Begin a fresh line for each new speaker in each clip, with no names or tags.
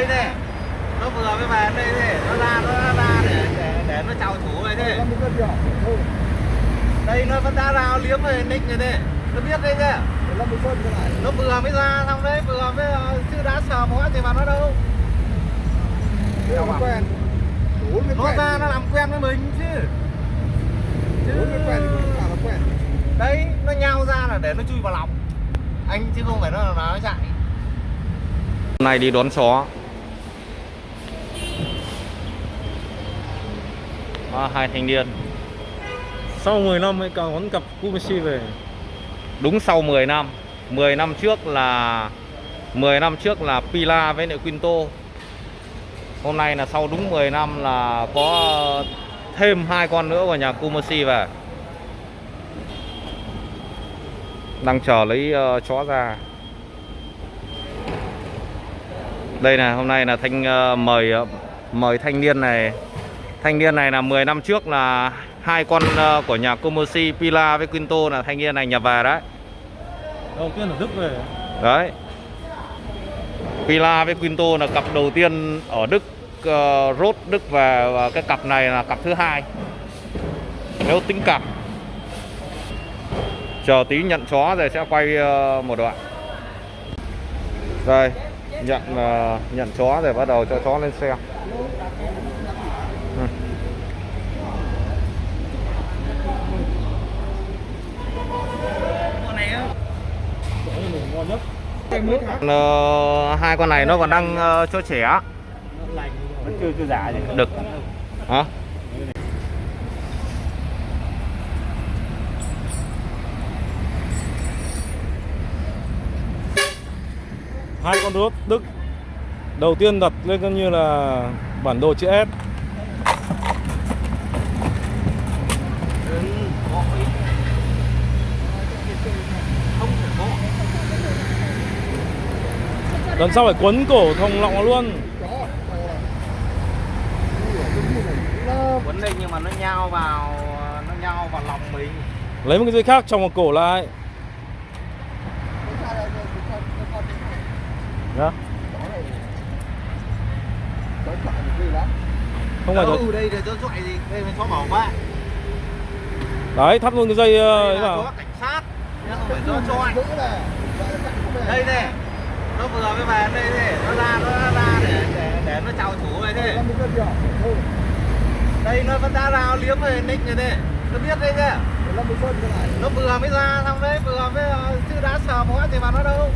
đây này. Nó vừa mới về đây này nó ra nó ra để để, để nó chào chủ này thế. Đây nó vẫn đã ra liếm rồi nick rồi đây nó biết đây kìa nó vừa mới ra xong đấy vừa mới ờ, chứ đã sờ mó gì mà nó đâu. Nó ra nó làm quen với mình chứ. Chứ đấy nó nhao ra là để nó chui vào lòng. Anh chứ không phải nó là nó chạy.
Hôm nay đi đón chó à, Hai thanh niên.
Sau 10 năm mới còn đón cặp Kumashi về.
Đúng sau 10 năm. 10 năm trước là 10 năm trước là Pila với lại Quinto. Hôm nay là sau đúng 10 năm là có thêm hai con nữa của nhà Kumashi về. Đang chờ lấy ờ, chó ra. Đây này hôm nay là thanh ờ, mời ờ, mời thanh niên này Thanh niên này là 10 năm trước là hai con ờ, của nhà Kumashi Pila với Quinto là thanh niên này nhập về đấy.
Đầu tiên ở Đức về.
Đấy. Pila với Quinto là cặp đầu tiên ở Đức uh, Rốt Đức về và cái cặp này là cặp thứ hai. Nếu tính cặp Chờ tí nhận chó rồi sẽ quay ờ, một đoạn. Đây Nhận ờ, nhận chó rồi bắt đầu cho chó lên xe Ừ.
con này á
Ngon nhất
Ờ, hai con này nó còn đang ờ, cho trẻ.
Vẫn chưa chưa giả gì
Đực Hả?
Hai con rốt Đức. Đầu tiên đặt lên coi như là bản đồ chữ S Lần sau phải quấn cổ thòng lọng luôn.
Quấn đây nhưng mà nó nhao vào nó nhao vào lòng mình.
Lấy một cái dây khác tròng vào cổ lại. Đó. Không phải rồi.
đây để cho dọa gì đây chó bảo vệ
Đấy, thắt luôn cái dây ờ,
đây
ấy vào.
cảnh sát. Đây này nó vừa mới về đây này nó ra nó ra để để để nó chào chủ này thế. Đây nó vẫn đã ra liếm rồi nick rồi đây nó biết đây kìa nó vừa mới ra xong đấy vừa mới ờ, chứ đã sờ mó gì mà nó đâu.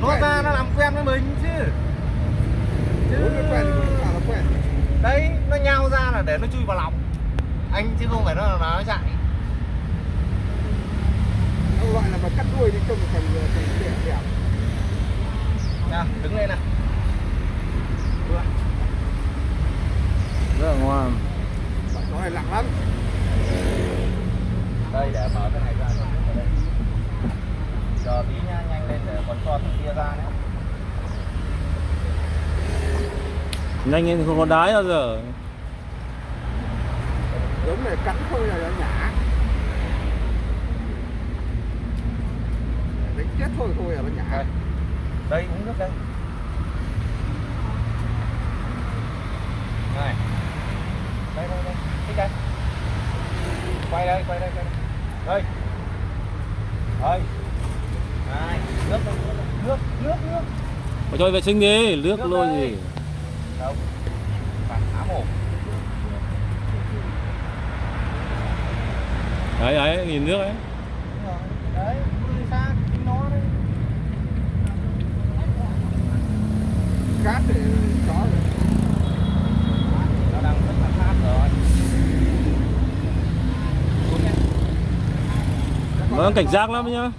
Nó ra nó làm quen với mình chứ. Chứ đấy nó nhao ra là để nó chui vào lòng. Anh chứ không phải nó nó chạy Nào, đứng lên nào.
Rất là ngoan.
Đây để mở cái này ra đây. chờ tí nha nhanh lên để còn cho thằng kia ra nữa
Nhanh lên không có đái bao giờ.
Giống này cắn thôi là nó nhả chết thôi thôi là nó nhả
đây. Đây uống nước đây. Này. Đây đây đây. Thích đây. Quay đây quay đây quay đây. Đây. Đây. Này nước đây nước nước nước
Phải cho vệ sinh đi, nước
Nước
lôi
đây.
gì. Đấy đấy, nhìn nước ấy
Đúng rồi. đấy đi xa chính nó đấy
cát để chó rồi.
nó đang rất là sát rồi.
Nó đang cảnh giác lắm nhá.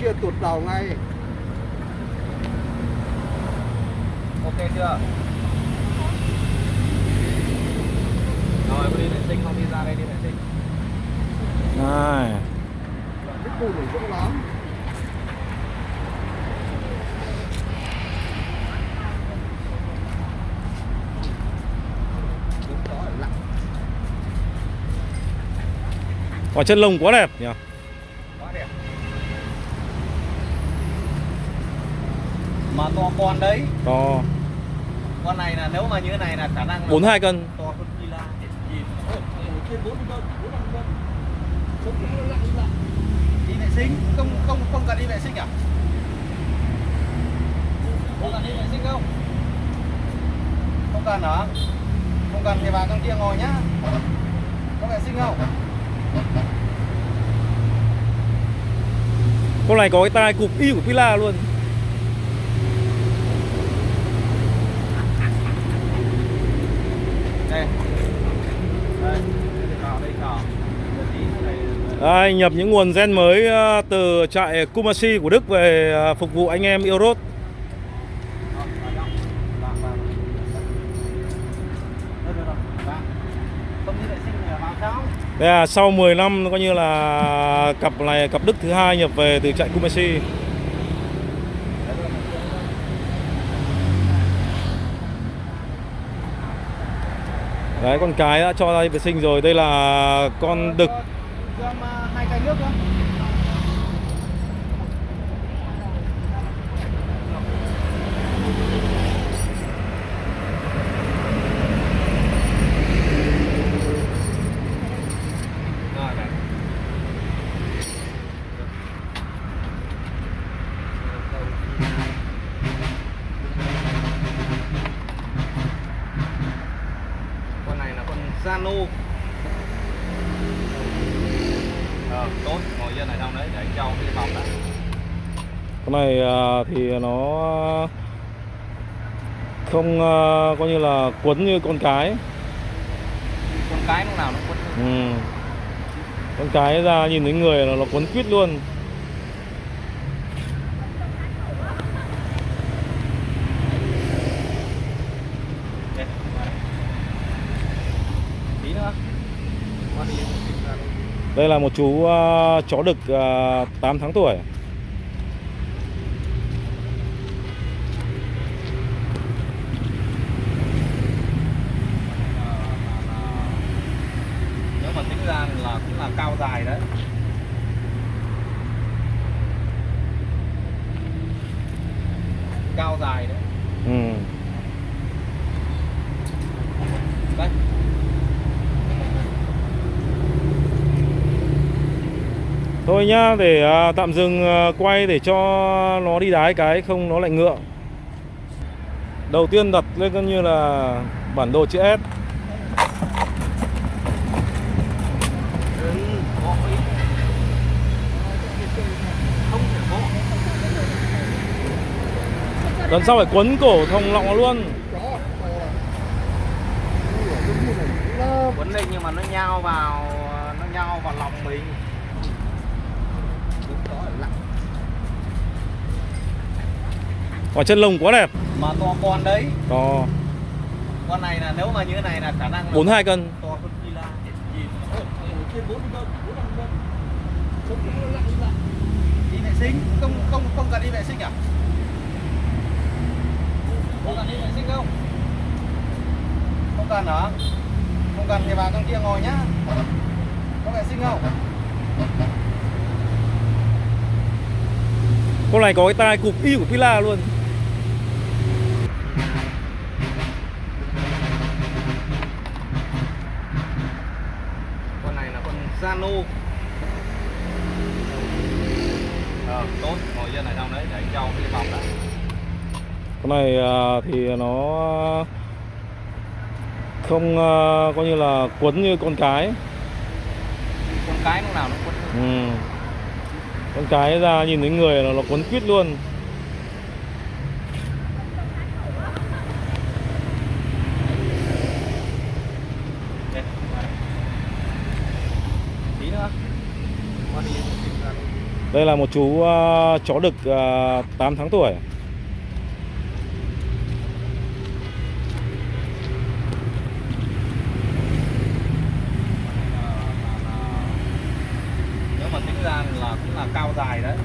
Kia tụt đầu ngay
chưa rồi đi vệ sinh không đi ra đây đi vệ sinh
này Quả chân lông quá đẹp nhỉ?
Quá đẹp. Mà to con đấy.
To
con này là nếu mà như thế này là khả năng là
42 cân.
to hơn Villa
trên bốn mươi cân bốn mươi cân. Sống nó lặng lặng
đi vệ sinh không không không cần đi vệ sinh à? Không cần đi vệ sinh không? Không cần hả? Không cần thì vào trong kia ngồi nhá. Có vệ sinh không?
Con này có cái tai cụp y của Pila luôn
đây đây vào đây vào tí này
đây, nhập những nguồn gen mới ờ, từ trại Kumasi của Đức về ờ, phục vụ anh em
Eurot.
Đây là sau 10 năm coi như là cặp này cặp Đức thứ hai nhập về từ trại Kumasi Đấy con cái đã cho ra vệ sinh rồi. Đây là con đực
cho em ờ, hai chai nước nữa này. con này là con Zano ờ, tốt ngồi yên ở trong đấy để anh châu cái phòng đã
con này à, thì nó không à, coi như là quấn như con cái.
Con cái lúc nào nó quấn
ừ. Con cái ra nhìn thấy người là nó quấn quýt luôn.
Đây.
là một chú à, chó đực à, 8 tháng tuổi
Ờ, là- là- nếu mà tính ra là cũng là cao dài đấy. Cao dài đấy.
Ừ.
đây.
Thôi nhá để à, tạm dừng à, quay để cho nó đi đái cái không nó lại ngựa. Đầu tiên đặt lên coi như là bản đồ chữ S
có ý không thể có
Lần sau phải quấn cổ thòng lọng luôn.
Quấn lên nhưng mà nó nhao vào nó nhao vào lòng mình.
Quả chân lông quá đẹp.
Mà to con đấy.
To.
Con này là nếu mà như thế này là khả năng là
42 cân.
to hơn Villa
trên bốn mươi cân bốn mươi cân
đi vệ sinh không không không cần đi vệ sinh à không cần đi vệ sinh không không cần hả không cần thì vào trong kia ngồi nhá có vệ sinh không
Con này có cái tai cụp y của Pila luôn.
Con này là con Zano. Ờ, tốt ngồi yên này xong đấy để anh châu cái phòng đã.
Con này à, thì nó không à, coi như là quấn như con cái.
Con cái lúc nào nó quấn
ừ. Con cái ra nhìn thấy người là nó quấn quýt luôn.
Đây.
là một chú à, chó đực à, 8 tháng tuổi
nếu mà tính ra là cũng là cao dài đấy.